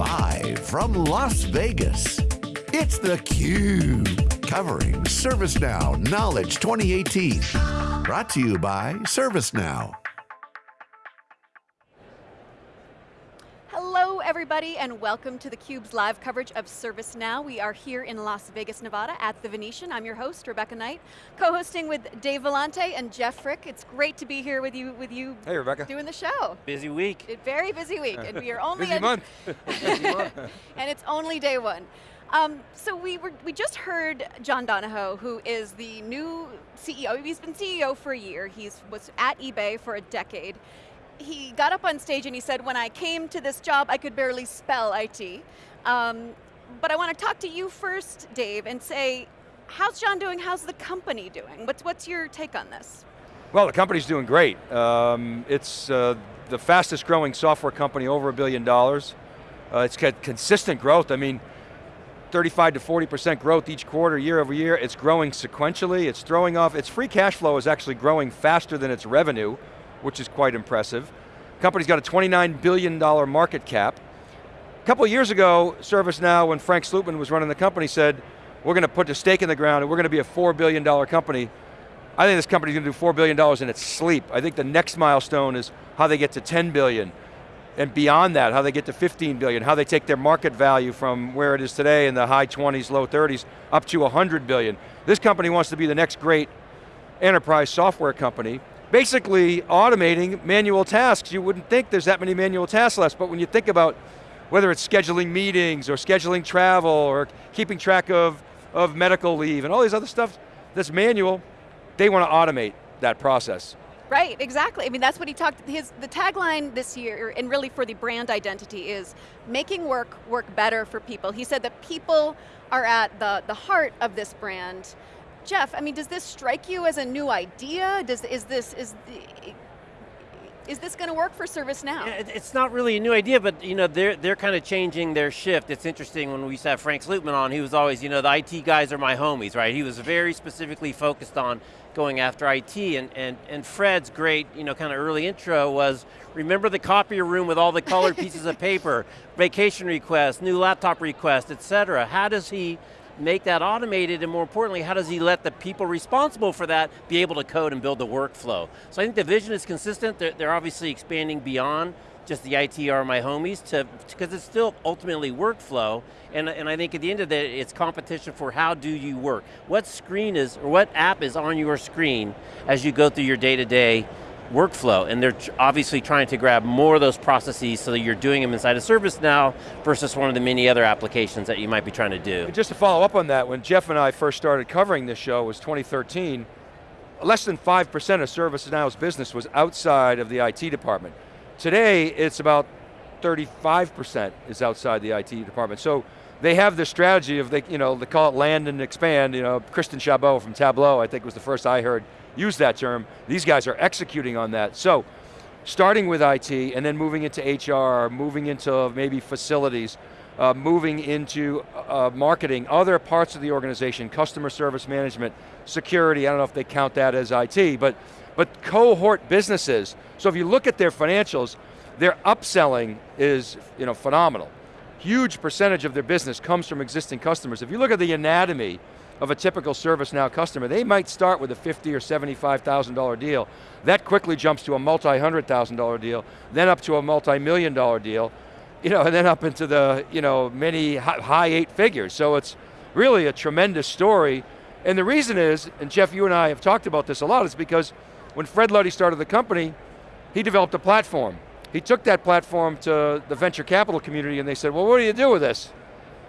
Live from Las Vegas, it's theCUBE. Covering ServiceNow Knowledge 2018. Brought to you by ServiceNow. Everybody and welcome to theCUBE's live coverage of ServiceNow. We are here in Las Vegas, Nevada at the Venetian. I'm your host, Rebecca Knight, co-hosting with Dave Vellante and Jeff Frick. It's great to be here with you with you hey, Rebecca. doing the show. Busy week. A very busy week and we are only- busy month. busy month. and it's only day one. Um, so we were we just heard John Donahoe, who is the new CEO. He's been CEO for a year. He's was at eBay for a decade he got up on stage and he said, when I came to this job, I could barely spell IT. Um, but I want to talk to you first, Dave, and say, how's John doing? How's the company doing? What's, what's your take on this? Well, the company's doing great. Um, it's uh, the fastest growing software company, over a billion dollars. Uh, it's got consistent growth. I mean, 35 to 40% growth each quarter, year over year. It's growing sequentially, it's throwing off, its free cash flow is actually growing faster than its revenue, which is quite impressive. Company's got a $29 billion market cap. A couple years ago, ServiceNow, when Frank Slootman was running the company, said, we're going to put a stake in the ground and we're going to be a $4 billion company. I think this company's going to do $4 billion in its sleep. I think the next milestone is how they get to 10 billion and beyond that, how they get to 15 billion, how they take their market value from where it is today in the high 20s, low 30s, up to 100 billion. This company wants to be the next great enterprise software company, basically automating manual tasks. You wouldn't think there's that many manual tasks left, but when you think about whether it's scheduling meetings or scheduling travel or keeping track of, of medical leave and all these other stuff that's manual, they want to automate that process. Right, exactly. I mean, that's what he talked, his, the tagline this year, and really for the brand identity is, making work work better for people. He said that people are at the, the heart of this brand. Jeff, I mean, does this strike you as a new idea? Does, is this, is, is this going to work for ServiceNow? It's not really a new idea, but you know, they're, they're kind of changing their shift. It's interesting when we used to have Frank Slootman on, he was always, you know, the IT guys are my homies, right? He was very specifically focused on going after IT, and, and, and Fred's great, you know, kind of early intro was, remember the copier room with all the colored pieces of paper, vacation requests, new laptop requests, et cetera. How does he make that automated, and more importantly, how does he let the people responsible for that be able to code and build the workflow? So I think the vision is consistent, they're, they're obviously expanding beyond just the ITR my homies, to because it's still ultimately workflow, and, and I think at the end of the day, it's competition for how do you work. What screen is, or what app is on your screen as you go through your day-to-day -day workflow, and they're obviously trying to grab more of those processes so that you're doing them inside of ServiceNow versus one of the many other applications that you might be trying to do. And just to follow up on that, when Jeff and I first started covering this show was 2013, less than 5% of ServiceNow's business was outside of the IT department. Today, it's about 35% is outside the IT department. So they have this strategy of, they, you know, they call it land and expand. You know, Christian Chabot from Tableau, I think was the first I heard use that term. These guys are executing on that. So, starting with IT and then moving into HR, moving into maybe facilities, uh, moving into uh, marketing, other parts of the organization, customer service management, security, I don't know if they count that as IT, but, but cohort businesses. So if you look at their financials, their upselling is you know, phenomenal. Huge percentage of their business comes from existing customers. If you look at the anatomy of a typical ServiceNow customer, they might start with a fifty or $75,000 deal. That quickly jumps to a multi-hundred thousand dollar deal, then up to a multi-million dollar deal, you know, and then up into the, you know, many high eight figures. So it's really a tremendous story. And the reason is, and Jeff, you and I have talked about this a lot, is because when Fred Luddy started the company, he developed a platform. He took that platform to the venture capital community and they said, well, what do you do with this?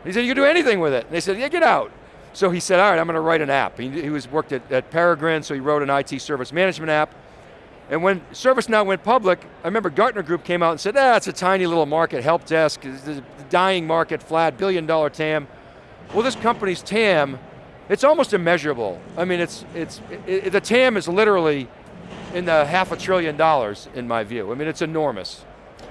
He said, you can do anything with it. And they said, yeah, get out. So he said, all right, I'm going to write an app. He, he was worked at, at Peregrine, so he wrote an IT service management app. And when ServiceNow went public, I remember Gartner Group came out and said, ah, it's a tiny little market, help desk, the dying market, flat, billion dollar TAM. Well, this company's TAM, it's almost immeasurable. I mean, it's, it's, it, the TAM is literally in the half a trillion dollars, in my view. I mean, it's enormous.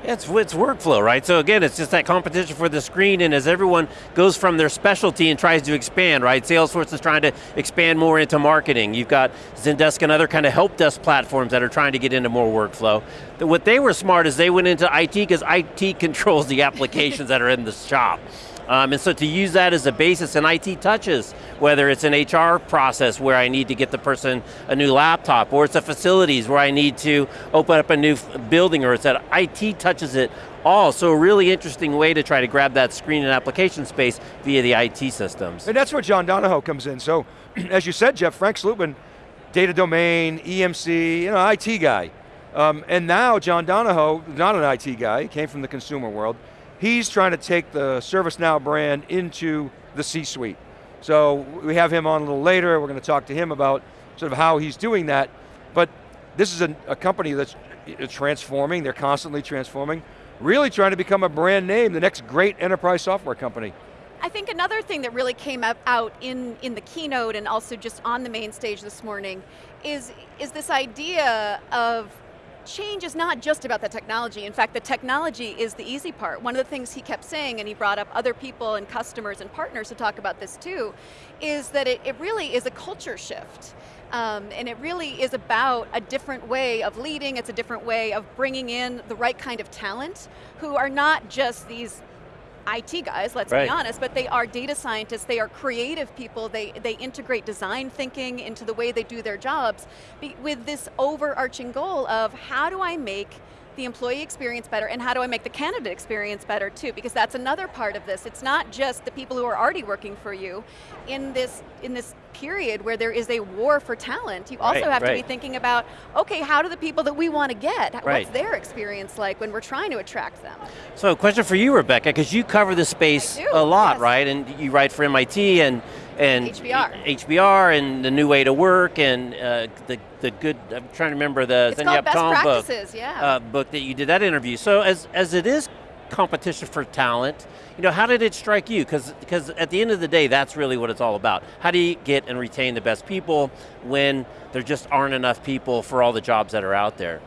It's, it's workflow, right? So again, it's just that competition for the screen, and as everyone goes from their specialty and tries to expand, right? Salesforce is trying to expand more into marketing. You've got Zendesk and other kind of help desk platforms that are trying to get into more workflow. What they were smart is they went into IT because IT controls the applications that are in the shop. Um, and so to use that as a basis and IT touches, whether it's an HR process where I need to get the person a new laptop, or it's a facilities where I need to open up a new building, or it's that IT touches it all. So a really interesting way to try to grab that screen and application space via the IT systems. And that's where John Donahoe comes in. So, as you said, Jeff, Frank Slootman, data domain, EMC, you know, IT guy. Um, and now John Donahoe, not an IT guy, came from the consumer world, He's trying to take the ServiceNow brand into the C-suite. So we have him on a little later, we're going to talk to him about sort of how he's doing that. But this is a, a company that's uh, transforming, they're constantly transforming, really trying to become a brand name, the next great enterprise software company. I think another thing that really came up, out in, in the keynote and also just on the main stage this morning is, is this idea of change is not just about the technology. In fact, the technology is the easy part. One of the things he kept saying, and he brought up other people and customers and partners to talk about this too, is that it, it really is a culture shift. Um, and it really is about a different way of leading, it's a different way of bringing in the right kind of talent who are not just these IT guys, let's right. be honest, but they are data scientists, they are creative people, they, they integrate design thinking into the way they do their jobs with this overarching goal of how do I make the employee experience better and how do I make the candidate experience better too, because that's another part of this. It's not just the people who are already working for you. In this, in this period where there is a war for talent, you also right, have right. to be thinking about, okay, how do the people that we want to get, right. what's their experience like when we're trying to attract them? So question for you, Rebecca, because you cover this space a lot, yes. right? And you write for MIT and and HBR. HBR and the new way to work and uh, the the good. I'm trying to remember the it's called best practices, book, yeah. uh, book that you did that interview. So as as it is competition for talent, you know, how did it strike you? Because because at the end of the day, that's really what it's all about. How do you get and retain the best people when there just aren't enough people for all the jobs that are out there?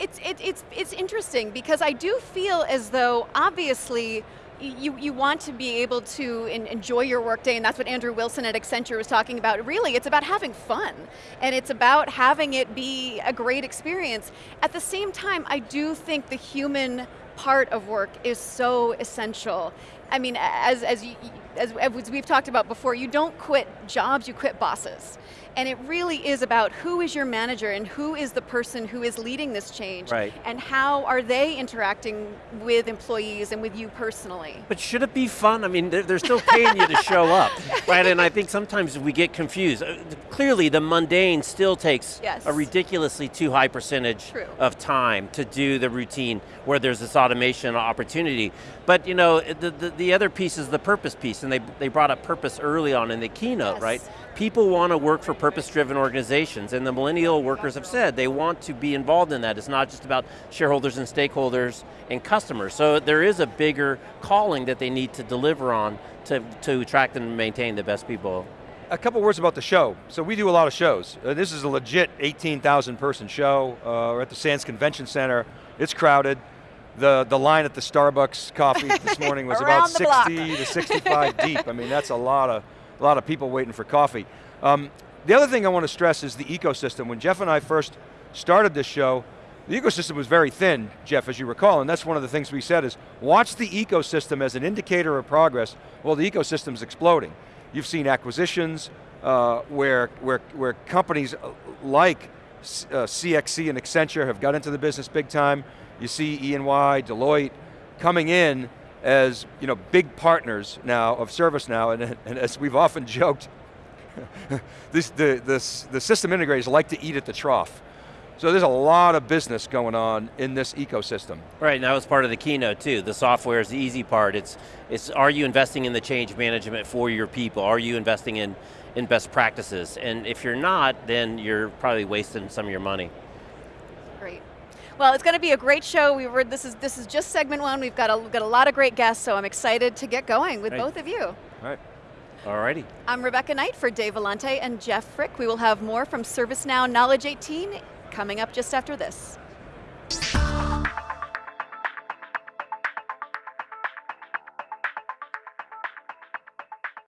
It's it, it's it's interesting because I do feel as though obviously you, you want to be able to in, enjoy your workday, and that's what Andrew Wilson at Accenture was talking about. Really, it's about having fun, and it's about having it be a great experience. At the same time, I do think the human part of work is so essential. I mean, as, as, you, as, as we've talked about before, you don't quit jobs, you quit bosses. And it really is about who is your manager and who is the person who is leading this change. Right. And how are they interacting with employees and with you personally. But should it be fun? I mean, they're, they're still paying you to show up, right? And I think sometimes we get confused. Uh, clearly the mundane still takes yes. a ridiculously too high percentage True. of time to do the routine where there's this automation opportunity. But you know, the, the, the other piece is the purpose piece, and they, they brought up purpose early on in the keynote, yes. right? People want to work for purpose-driven organizations, and the millennial workers have said they want to be involved in that. It's not just about shareholders and stakeholders and customers. So there is a bigger calling that they need to deliver on to, to attract and maintain the best people. A couple words about the show. So we do a lot of shows. Uh, this is a legit 18,000 person show. Uh, we're at the Sands Convention Center. It's crowded. The, the line at the Starbucks coffee this morning was about 60 to 65 deep. I mean, that's a lot of, a lot of people waiting for coffee. Um, the other thing I want to stress is the ecosystem. When Jeff and I first started this show, the ecosystem was very thin, Jeff, as you recall, and that's one of the things we said is, watch the ecosystem as an indicator of progress. Well, the ecosystem's exploding. You've seen acquisitions uh, where, where, where companies like uh, DXC and Accenture have got into the business big time. You see EY, Deloitte coming in as you know, big partners now of ServiceNow, and, and as we've often joked, this, the, this, the system integrators like to eat at the trough. So there's a lot of business going on in this ecosystem. Right, and that was part of the keynote too. The software is the easy part. It's, it's are you investing in the change management for your people? Are you investing in, in best practices? And if you're not, then you're probably wasting some of your money. Great. Well, it's going to be a great show. We were, this, is, this is just segment one. We've got a, got a lot of great guests, so I'm excited to get going with both of you. All right. Alrighty. I'm Rebecca Knight for Dave Vellante and Jeff Frick. We will have more from ServiceNow Knowledge 18 coming up just after this.